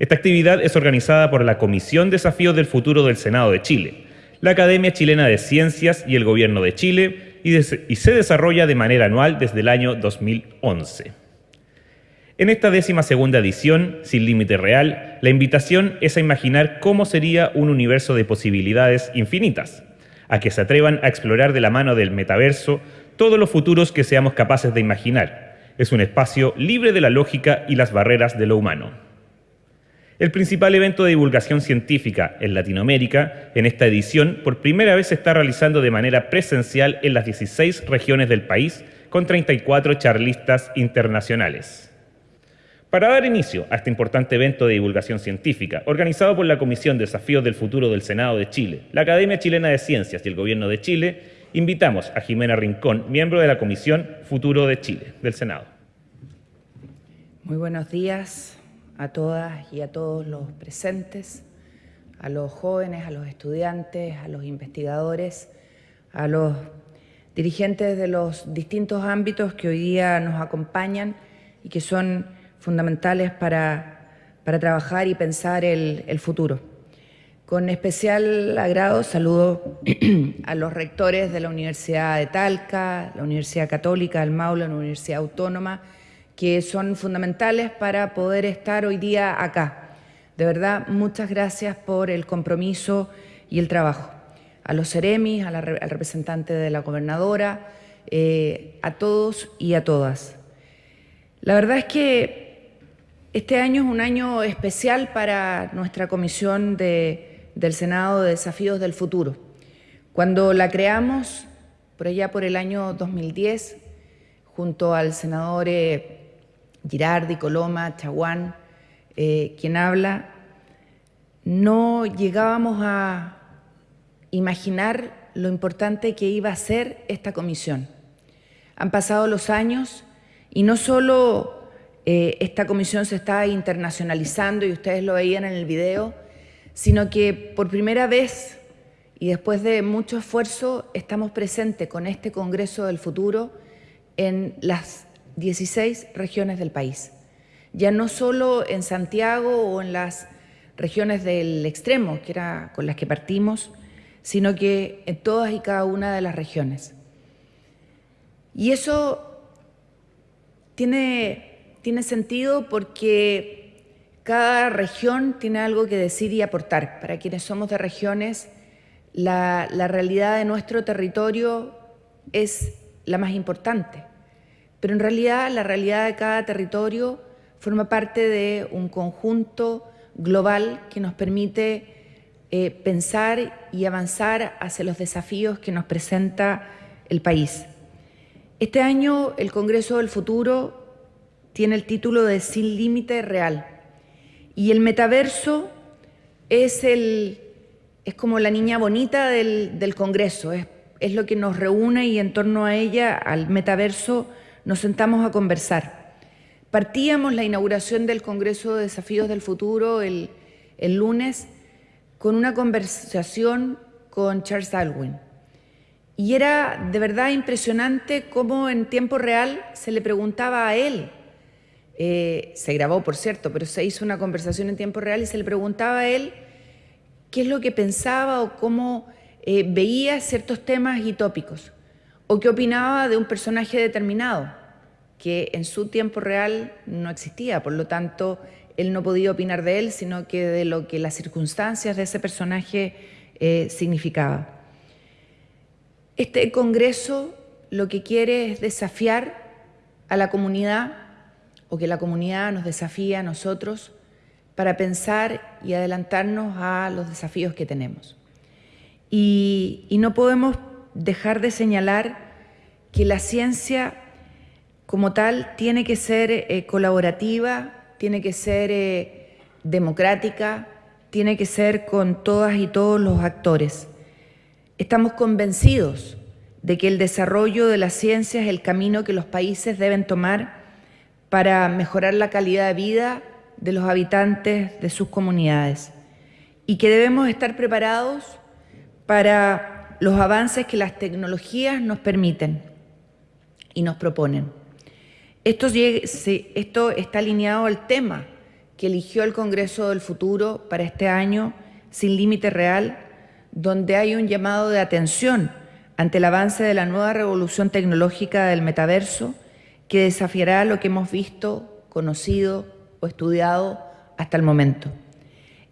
Esta actividad es organizada por la Comisión Desafíos del Futuro del Senado de Chile, la Academia Chilena de Ciencias y el Gobierno de Chile y, y se desarrolla de manera anual desde el año 2011. En esta décima segunda edición, Sin Límite Real, la invitación es a imaginar cómo sería un universo de posibilidades infinitas, a que se atrevan a explorar de la mano del metaverso todos los futuros que seamos capaces de imaginar. Es un espacio libre de la lógica y las barreras de lo humano. El principal evento de divulgación científica en Latinoamérica, en esta edición, por primera vez se está realizando de manera presencial en las 16 regiones del país, con 34 charlistas internacionales. Para dar inicio a este importante evento de divulgación científica, organizado por la Comisión Desafíos del Futuro del Senado de Chile, la Academia Chilena de Ciencias y el Gobierno de Chile, invitamos a Jimena Rincón, miembro de la Comisión Futuro de Chile, del Senado. Muy buenos días a todas y a todos los presentes, a los jóvenes, a los estudiantes, a los investigadores, a los dirigentes de los distintos ámbitos que hoy día nos acompañan y que son fundamentales para, para trabajar y pensar el, el futuro. Con especial agrado saludo a los rectores de la Universidad de Talca, la Universidad Católica del Maule, la Universidad Autónoma, que son fundamentales para poder estar hoy día acá. De verdad, muchas gracias por el compromiso y el trabajo. A los Ceremis, al representante de la gobernadora, eh, a todos y a todas. La verdad es que este año es un año especial para nuestra comisión del Senado de Desafíos del Futuro. Cuando la creamos, por allá por el año 2010, junto al senador eh, Girardi, Coloma, Chaguán, eh, quien habla, no llegábamos a imaginar lo importante que iba a ser esta comisión. Han pasado los años y no solo eh, esta comisión se está internacionalizando y ustedes lo veían en el video, sino que por primera vez y después de mucho esfuerzo estamos presentes con este Congreso del Futuro en las 16 regiones del país. Ya no solo en Santiago o en las regiones del extremo, que era con las que partimos, sino que en todas y cada una de las regiones. Y eso tiene, tiene sentido porque cada región tiene algo que decir y aportar. Para quienes somos de regiones, la, realidad de nuestro territorio es la más importante. Pero en realidad la realidad de cada territorio forma parte de un conjunto global que nos permite eh, pensar y avanzar hacia los desafíos que nos presenta el país. Este año el Congreso del Futuro tiene el título de Sin Límite Real y el metaverso es, el, es como la niña bonita del, del Congreso, es, es lo que nos reúne y en torno a ella, al metaverso, nos sentamos a conversar. Partíamos la inauguración del Congreso de Desafíos del Futuro el, lunes con una conversación con Charles Darwin. Y era de verdad impresionante cómo en tiempo real se le preguntaba a él, eh, se grabó por cierto, pero se hizo una conversación en tiempo real y se le preguntaba a él qué es lo que pensaba o cómo eh, veía ciertos temas y tópicos o qué opinaba de un personaje determinado, que en su tiempo real no existía, por lo tanto, él no podía opinar de él, sino que de lo que las circunstancias de ese personaje eh, significaba. Este Congreso lo que quiere es desafiar a la comunidad, o que la comunidad nos desafíe a nosotros, para pensar y adelantarnos a los desafíos que tenemos. Y, y no podemos dejar de señalar que la ciencia como tal tiene que ser eh, colaborativa, tiene que ser eh, democrática, tiene que ser con todas y todos los actores. Estamos convencidos de que el desarrollo de la ciencia es el camino que los países deben tomar para mejorar la calidad de vida de los habitantes de sus comunidades y que debemos estar preparados para los avances que las tecnologías nos permiten y nos proponen. Esto, está alineado al tema que eligió el Congreso del Futuro para este año, sin límite real, donde hay un llamado de atención ante el avance de la nueva revolución tecnológica del metaverso que desafiará lo que hemos visto, conocido o estudiado hasta el momento.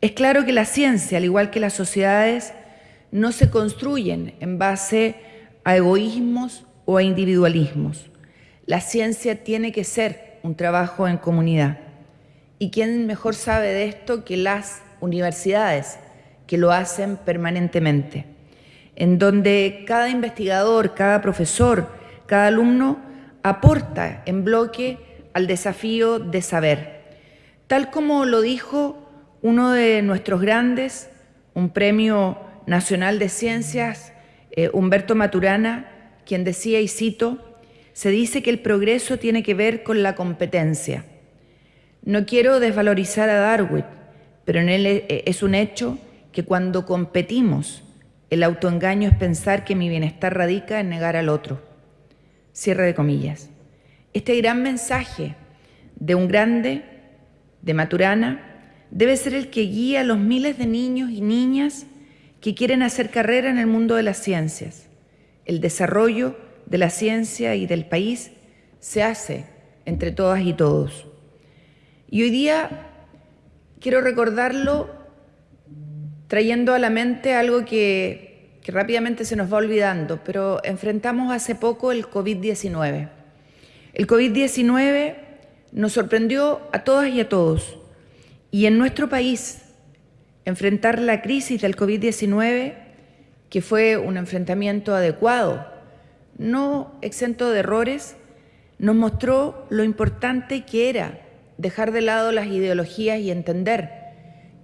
Es claro que la ciencia, al igual que las sociedades, no se construyen en base a egoísmos o a individualismos. La ciencia tiene que ser un trabajo en comunidad. ¿Y quién mejor sabe de esto que las universidades, que lo hacen permanentemente? En donde cada investigador, cada profesor, cada alumno aporta en bloque al desafío de saber. Tal como lo dijo uno de nuestros grandes, un premio nacional de ciencias, eh, Humberto Maturana, quien decía, y cito, se dice que el progreso tiene que ver con la competencia. No quiero desvalorizar a Darwin, pero en él eh, es un hecho que cuando competimos, el autoengaño es pensar que mi bienestar radica en negar al otro. Cierre de comillas. Este gran mensaje de un grande, de Maturana, debe ser el que guía a los miles de niños y niñas que quieren hacer carrera en el mundo de las ciencias. El desarrollo de la ciencia y del país se hace entre todas y todos. Y hoy día quiero recordarlo trayendo a la mente algo que, que rápidamente se nos va olvidando, pero enfrentamos hace poco el COVID-19. El COVID-19 nos sorprendió a todas y a todos. Y en nuestro país, enfrentar la crisis del COVID-19, que fue un enfrentamiento adecuado, no exento de errores, nos mostró lo importante que era dejar de lado las ideologías y entender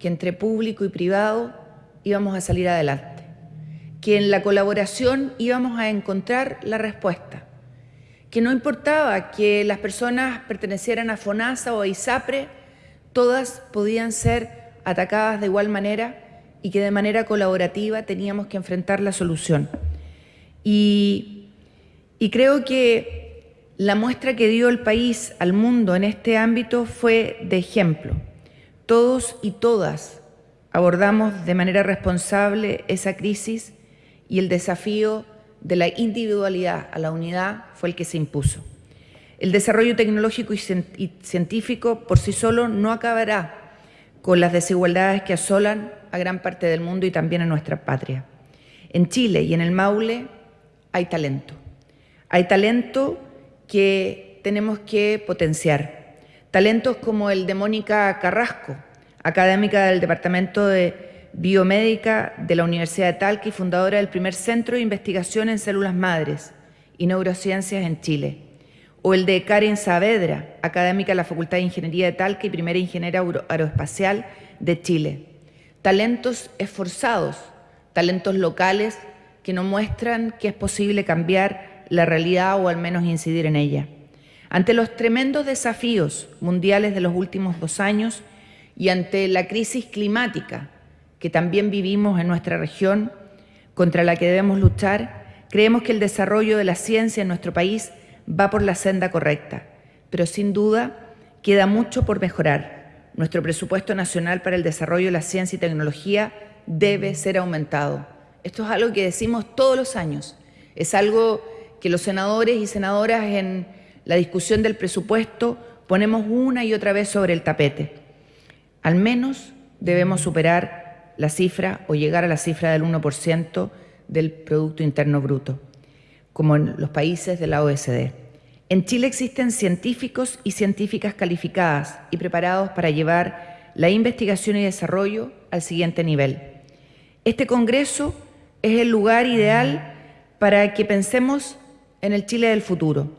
que entre público y privado íbamos a salir adelante, que en la colaboración íbamos a encontrar la respuesta, que no importaba que las personas pertenecieran a FONASA o a ISAPRE, todas podían ser atacadas de igual manera y que de manera colaborativa teníamos que enfrentar la solución. Y, y creo que la muestra que dio el país al mundo en este ámbito fue de ejemplo. Todos y todas abordamos de manera responsable esa crisis y el desafío de la individualidad a la unidad fue el que se impuso. El desarrollo tecnológico y científico por sí solo no acabará con las desigualdades que asolan a gran parte del mundo y también a nuestra patria. En Chile y en el Maule hay talento. Hay talento que tenemos que potenciar. Talentos como el de Mónica Carrasco, académica del Departamento de Biomédica de la Universidad de Talca y fundadora del primer centro de investigación en células madres y neurociencias en Chile o el de Karen Saavedra, académica de la Facultad de Ingeniería de Talca y primera ingeniera aeroespacial de Chile. Talentos esforzados, talentos locales que nos muestran que es posible cambiar la realidad o al menos incidir en ella. Ante los tremendos desafíos mundiales de los últimos dos años y ante la crisis climática que también vivimos en nuestra región, contra la que debemos luchar, creemos que el desarrollo de la ciencia en nuestro país va por la senda correcta, pero sin duda queda mucho por mejorar. Nuestro presupuesto nacional para el desarrollo de la ciencia y tecnología debe ser aumentado. Esto es algo que decimos todos los años. Es algo que los senadores y senadoras en la discusión del presupuesto ponemos una y otra vez sobre el tapete. Al menos debemos superar la cifra o llegar a la cifra del 1% del Producto Interno Bruto como en los países de la OSD. En Chile existen científicos y científicas calificadas y preparados para llevar la investigación y desarrollo al siguiente nivel. Este Congreso es el lugar ideal para que pensemos en el Chile del futuro.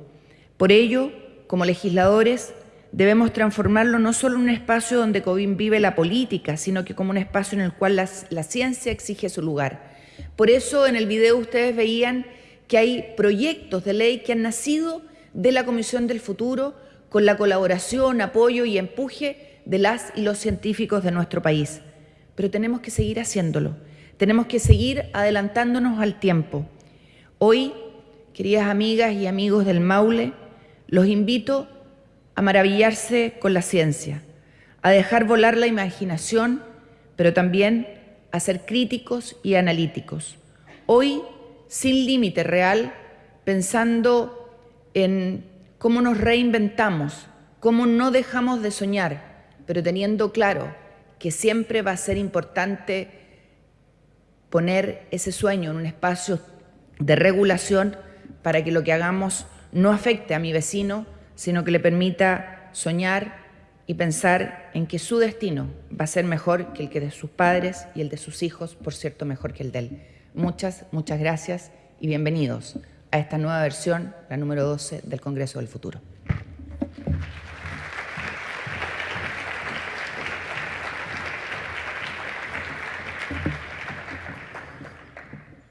Por ello, como legisladores, debemos transformarlo no solo en un espacio donde COVID vive la política, sino que como un espacio en el cual la, la ciencia exige su lugar. Por eso en el video ustedes veían que hay proyectos de ley que han nacido de la Comisión del Futuro con la colaboración, apoyo y empuje de las y los científicos de nuestro país. Pero tenemos que seguir haciéndolo, tenemos que seguir adelantándonos al tiempo. Hoy, queridas amigas y amigos del Maule, los invito a maravillarse con la ciencia, a dejar volar la imaginación, pero también a ser críticos y analíticos. Hoy, sin límite real, pensando en cómo nos reinventamos, cómo no dejamos de soñar, pero teniendo claro que siempre va a ser importante poner ese sueño en un espacio de regulación para que lo que hagamos no afecte a mi vecino, sino que le permita soñar y pensar en que su destino va a ser mejor que el que de sus padres y el de sus hijos, por cierto, mejor que el de él. Muchas, muchas gracias y bienvenidos a esta nueva versión, la número 12 del Congreso del Futuro.